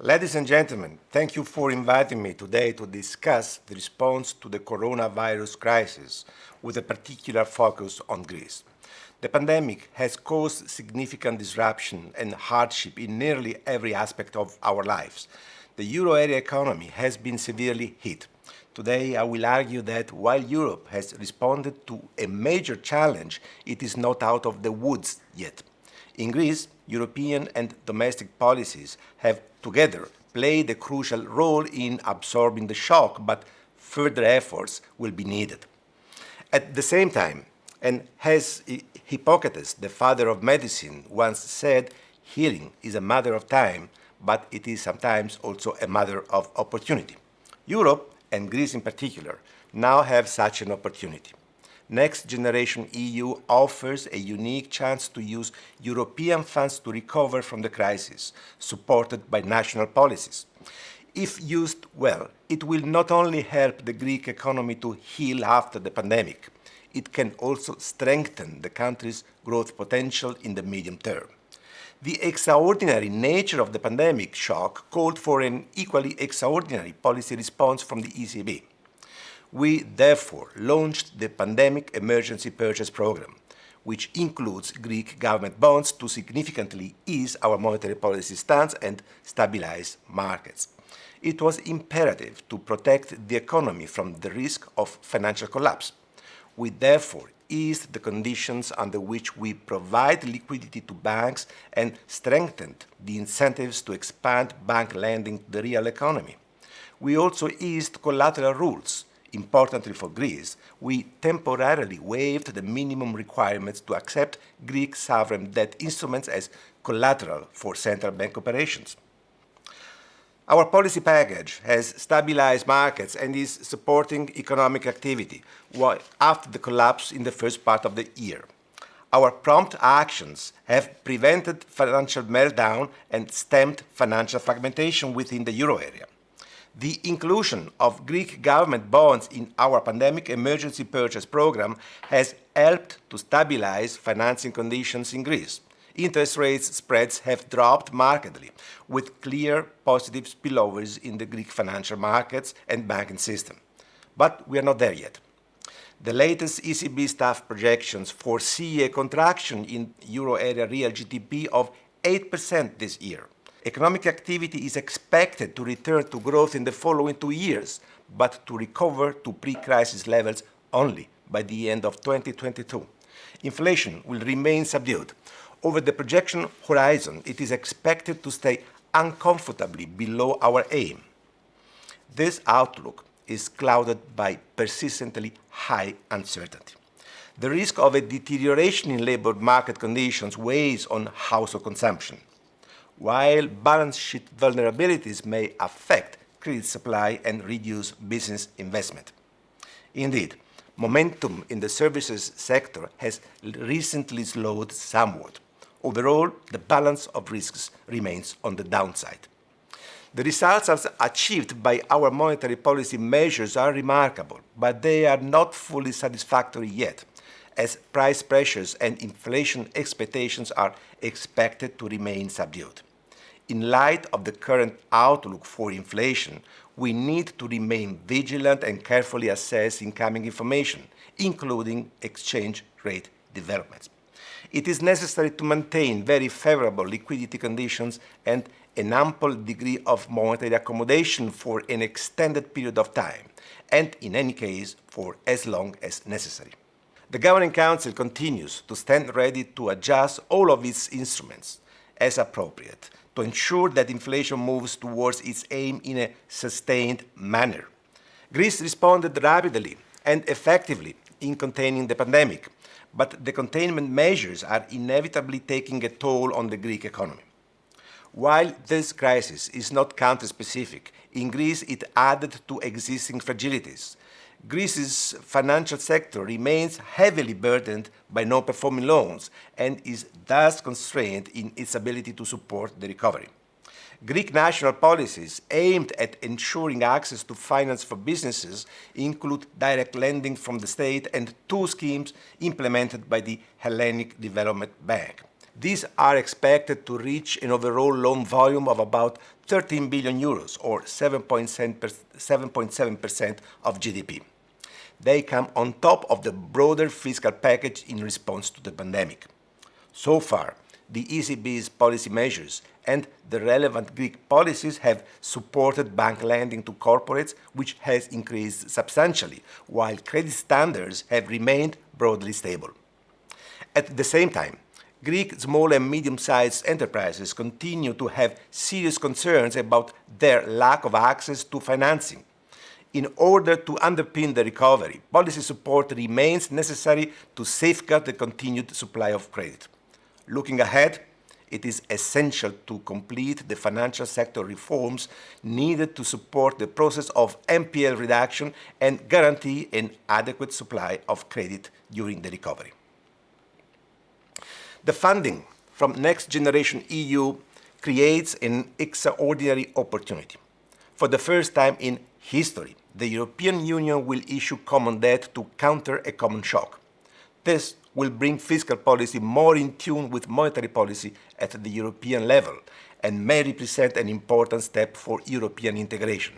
Ladies and gentlemen, thank you for inviting me today to discuss the response to the coronavirus crisis with a particular focus on Greece. The pandemic has caused significant disruption and hardship in nearly every aspect of our lives. The euro area economy has been severely hit. Today, I will argue that while Europe has responded to a major challenge, it is not out of the woods yet. In Greece, European and domestic policies have together played a crucial role in absorbing the shock, but further efforts will be needed. At the same time, and as Hippocrates, the father of medicine, once said, healing is a matter of time, but it is sometimes also a matter of opportunity. Europe, and Greece in particular, now have such an opportunity. Next Generation EU offers a unique chance to use European funds to recover from the crisis, supported by national policies. If used well, it will not only help the Greek economy to heal after the pandemic, it can also strengthen the country's growth potential in the medium term. The extraordinary nature of the pandemic shock called for an equally extraordinary policy response from the ECB. We therefore launched the Pandemic Emergency Purchase Programme, which includes Greek government bonds to significantly ease our monetary policy stance and stabilize markets. It was imperative to protect the economy from the risk of financial collapse. We therefore eased the conditions under which we provide liquidity to banks and strengthened the incentives to expand bank lending to the real economy. We also eased collateral rules. Importantly for Greece, we temporarily waived the minimum requirements to accept Greek sovereign debt instruments as collateral for central bank operations. Our policy package has stabilized markets and is supporting economic activity after the collapse in the first part of the year. Our prompt actions have prevented financial meltdown and stemmed financial fragmentation within the euro area. The inclusion of Greek government bonds in our pandemic emergency purchase program has helped to stabilize financing conditions in Greece interest rates spreads have dropped markedly, with clear positive spillovers in the Greek financial markets and banking system. But we are not there yet. The latest ECB staff projections foresee a contraction in euro area real GDP of 8% this year. Economic activity is expected to return to growth in the following two years, but to recover to pre-crisis levels only by the end of 2022. Inflation will remain subdued, over the projection horizon, it is expected to stay uncomfortably below our aim. This outlook is clouded by persistently high uncertainty. The risk of a deterioration in labor market conditions weighs on household consumption, while balance sheet vulnerabilities may affect credit supply and reduce business investment. Indeed, momentum in the services sector has recently slowed somewhat. Overall, the balance of risks remains on the downside. The results achieved by our monetary policy measures are remarkable, but they are not fully satisfactory yet, as price pressures and inflation expectations are expected to remain subdued. In light of the current outlook for inflation, we need to remain vigilant and carefully assess incoming information, including exchange rate developments it is necessary to maintain very favorable liquidity conditions and an ample degree of monetary accommodation for an extended period of time, and in any case for as long as necessary. The Governing Council continues to stand ready to adjust all of its instruments as appropriate to ensure that inflation moves towards its aim in a sustained manner. Greece responded rapidly and effectively in containing the pandemic, but the containment measures are inevitably taking a toll on the Greek economy. While this crisis is not country-specific, in Greece it added to existing fragilities. Greece's financial sector remains heavily burdened by non-performing loans and is thus constrained in its ability to support the recovery. Greek national policies aimed at ensuring access to finance for businesses include direct lending from the state and two schemes implemented by the Hellenic Development Bank. These are expected to reach an overall loan volume of about 13 billion euros, or 7.7% of GDP. They come on top of the broader fiscal package in response to the pandemic. So far, the ECB's policy measures and the relevant Greek policies have supported bank lending to corporates, which has increased substantially, while credit standards have remained broadly stable. At the same time, Greek small and medium-sized enterprises continue to have serious concerns about their lack of access to financing. In order to underpin the recovery, policy support remains necessary to safeguard the continued supply of credit. Looking ahead, it is essential to complete the financial sector reforms needed to support the process of NPL reduction and guarantee an adequate supply of credit during the recovery. The funding from Next Generation EU creates an extraordinary opportunity. For the first time in history, the European Union will issue common debt to counter a common shock. This will bring fiscal policy more in tune with monetary policy at the European level and may represent an important step for European integration.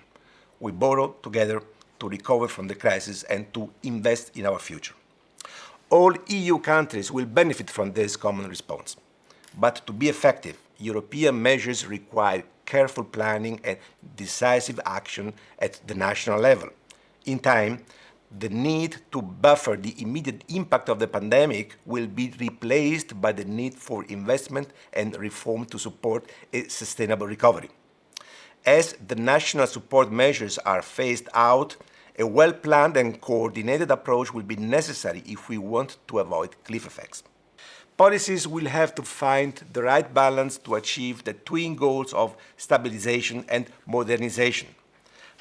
We borrow together to recover from the crisis and to invest in our future. All EU countries will benefit from this common response. But to be effective, European measures require careful planning and decisive action at the national level. In time, the need to buffer the immediate impact of the pandemic will be replaced by the need for investment and reform to support a sustainable recovery. As the national support measures are phased out, a well-planned and coordinated approach will be necessary if we want to avoid cliff effects. Policies will have to find the right balance to achieve the twin goals of stabilization and modernization.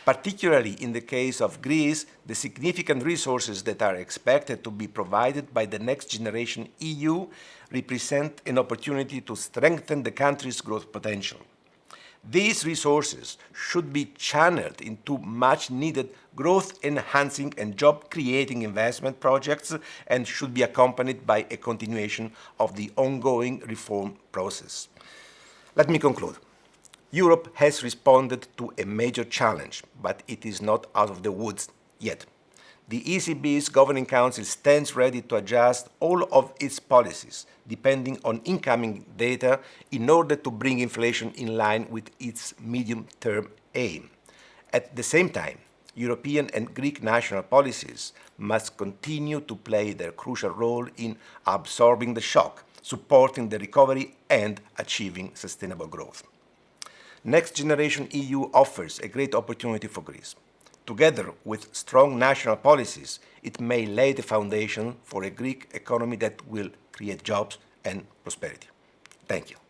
Particularly in the case of Greece, the significant resources that are expected to be provided by the next generation EU represent an opportunity to strengthen the country's growth potential. These resources should be channeled into much-needed growth-enhancing and job-creating investment projects and should be accompanied by a continuation of the ongoing reform process. Let me conclude. Europe has responded to a major challenge, but it is not out of the woods yet. The ECB's Governing Council stands ready to adjust all of its policies, depending on incoming data, in order to bring inflation in line with its medium-term aim. At the same time, European and Greek national policies must continue to play their crucial role in absorbing the shock, supporting the recovery and achieving sustainable growth. Next Generation EU offers a great opportunity for Greece. Together with strong national policies, it may lay the foundation for a Greek economy that will create jobs and prosperity. Thank you.